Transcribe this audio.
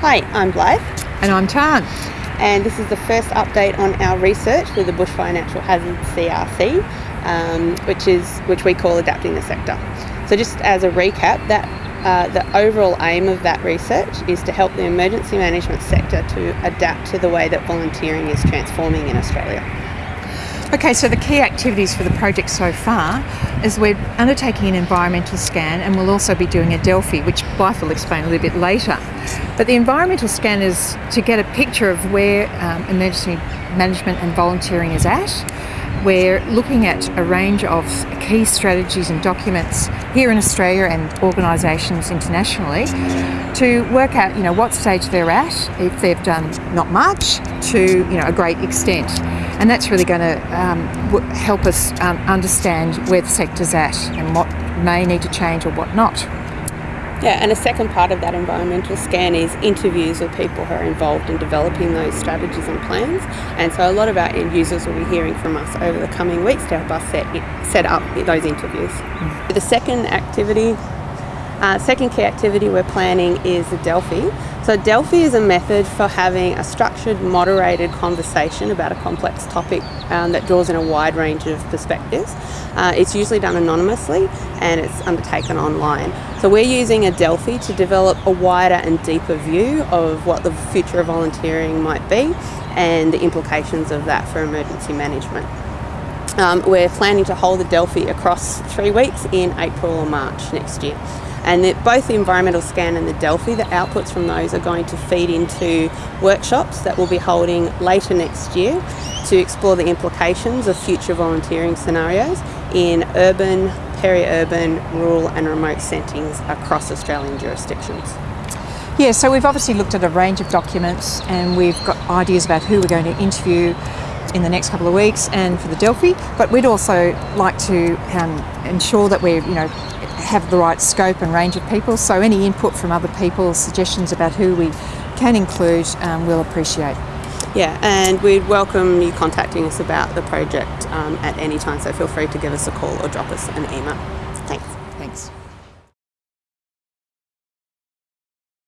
Hi, I'm Blythe. And I'm Tan. And this is the first update on our research with the Bushfire Natural Hazards CRC, um, which is which we call adapting the sector. So just as a recap, that uh, the overall aim of that research is to help the emergency management sector to adapt to the way that volunteering is transforming in Australia. Okay, so the key activities for the project so far is we're undertaking an environmental scan and we'll also be doing a Delphi, which Blythe will explain a little bit later. But the environmental scan is to get a picture of where um, emergency management and volunteering is at. We're looking at a range of key strategies and documents here in Australia and organisations internationally to work out, you know, what stage they're at, if they've done not much to, you know, a great extent. And that's really going to um, help us um, understand where the sector's at and what may need to change or what not. Yeah, and a second part of that environmental scan is interviews with people who are involved in developing those strategies and plans. And so a lot of our end users will be hearing from us over the coming weeks to help us set, set up those interviews. Mm. The second activity uh, second key activity we're planning is Delphi. So Delphi is a method for having a structured, moderated conversation about a complex topic um, that draws in a wide range of perspectives. Uh, it's usually done anonymously and it's undertaken online. So we're using a Delphi to develop a wider and deeper view of what the future of volunteering might be and the implications of that for emergency management. Um, we're planning to hold the Delphi across three weeks in April or March next year and both the environmental scan and the Delphi, the outputs from those are going to feed into workshops that we'll be holding later next year to explore the implications of future volunteering scenarios in urban, peri-urban, rural and remote settings across Australian jurisdictions. Yeah, so we've obviously looked at a range of documents and we've got ideas about who we're going to interview in the next couple of weeks and for the Delphi, but we'd also like to um, ensure that we're, you know, have the right scope and range of people. So any input from other people, suggestions about who we can include, um, we'll appreciate. Yeah, and we'd welcome you contacting us about the project um, at any time, so feel free to give us a call or drop us an email. Thanks. Thanks.